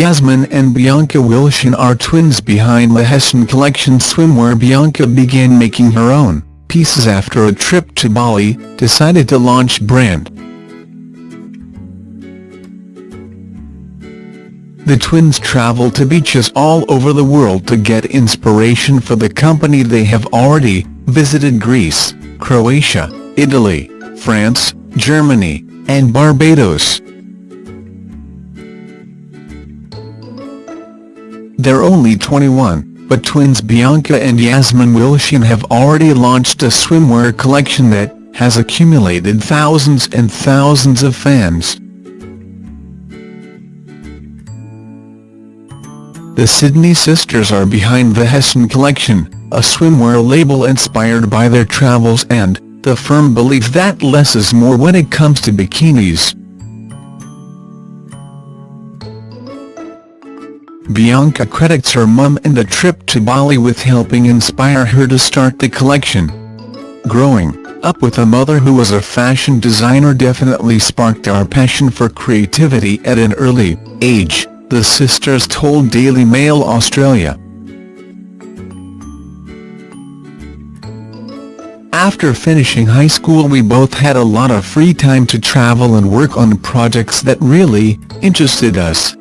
Yasmin and Bianca Wilson are twins behind the Hession Collection swimwear Bianca began making her own pieces after a trip to Bali, decided to launch brand. The twins travel to beaches all over the world to get inspiration for the company they have already visited Greece, Croatia, Italy, France, Germany, and Barbados. They're only 21, but twins Bianca and Yasmin Wilson have already launched a swimwear collection that has accumulated thousands and thousands of fans. The Sydney sisters are behind the Hession collection, a swimwear label inspired by their travels and, the firm belief that less is more when it comes to bikinis. Bianca credits her mum and the trip to Bali with helping inspire her to start the collection. Growing up with a mother who was a fashion designer definitely sparked our passion for creativity at an early age, the sisters told Daily Mail Australia. After finishing high school we both had a lot of free time to travel and work on projects that really interested us.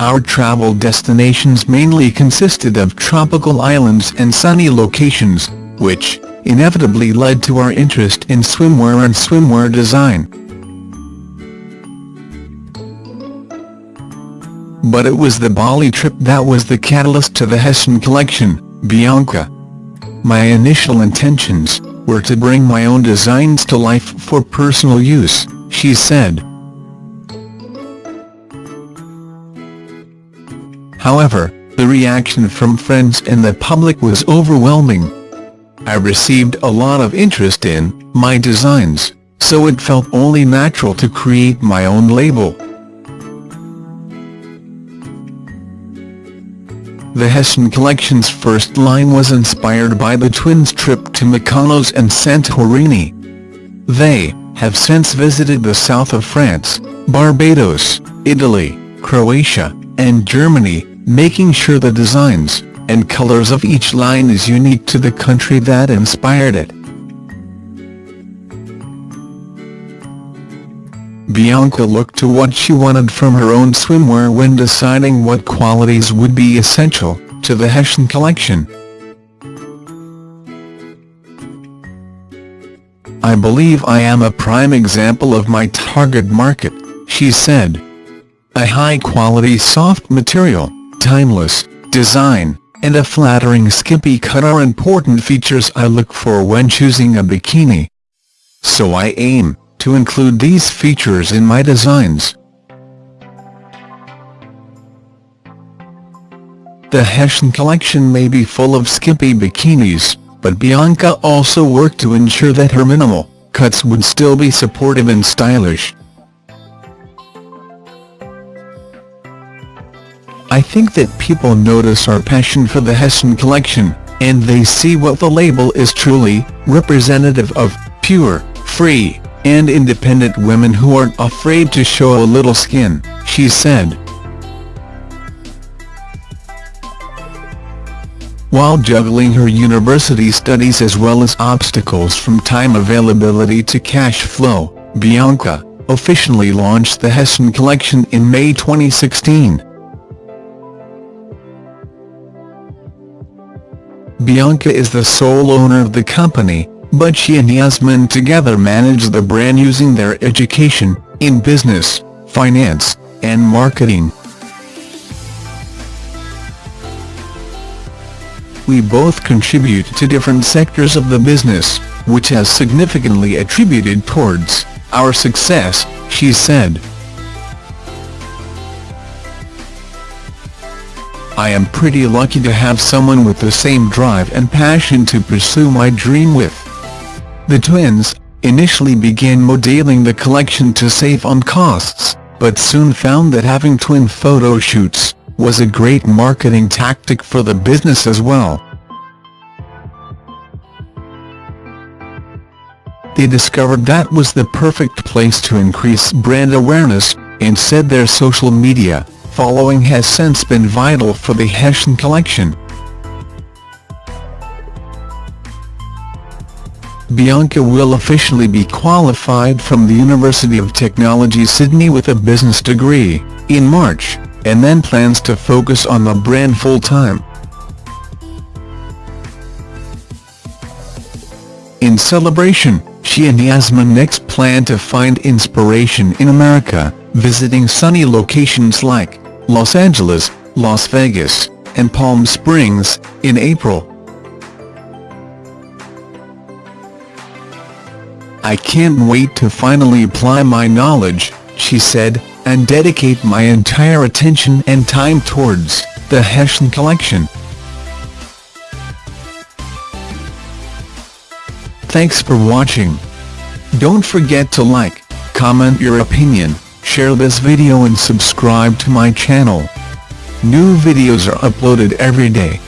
Our travel destinations mainly consisted of tropical islands and sunny locations, which, inevitably led to our interest in swimwear and swimwear design. But it was the Bali trip that was the catalyst to the Hession collection, Bianca. My initial intentions were to bring my own designs to life for personal use, she said. However, the reaction from friends and the public was overwhelming. I received a lot of interest in my designs, so it felt only natural to create my own label. The Hession collection's first line was inspired by the twins' trip to Mykonos and Santorini. They have since visited the south of France, Barbados, Italy, Croatia, and Germany, making sure the designs and colors of each line is unique to the country that inspired it. Bianca looked to what she wanted from her own swimwear when deciding what qualities would be essential to the Hessian collection. I believe I am a prime example of my target market, she said. A high-quality soft material timeless, design, and a flattering skimpy cut are important features I look for when choosing a bikini. So I aim to include these features in my designs. The Hessian collection may be full of skimpy bikinis, but Bianca also worked to ensure that her minimal cuts would still be supportive and stylish. I think that people notice our passion for the Hession collection, and they see what the label is truly representative of, pure, free, and independent women who aren't afraid to show a little skin, she said. While juggling her university studies as well as obstacles from time availability to cash flow, Bianca officially launched the Hession collection in May 2016. Bianca is the sole owner of the company, but she and Yasmin together manage the brand using their education, in business, finance, and marketing. We both contribute to different sectors of the business, which has significantly attributed towards our success, she said. I am pretty lucky to have someone with the same drive and passion to pursue my dream with. The twins, initially began modeling the collection to save on costs, but soon found that having twin photo shoots, was a great marketing tactic for the business as well. They discovered that was the perfect place to increase brand awareness, and said their social media following has since been vital for the Hessian collection. Bianca will officially be qualified from the University of Technology Sydney with a business degree, in March, and then plans to focus on the brand full-time. In celebration, she and Yasmin next plan to find inspiration in America, visiting sunny locations like Los Angeles, Las Vegas, and Palm Springs, in April. I can't wait to finally apply my knowledge, she said, and dedicate my entire attention and time towards the Hessian collection. Thanks for watching. Don't forget to like, comment your opinion, share this video and subscribe to my channel. New videos are uploaded every day.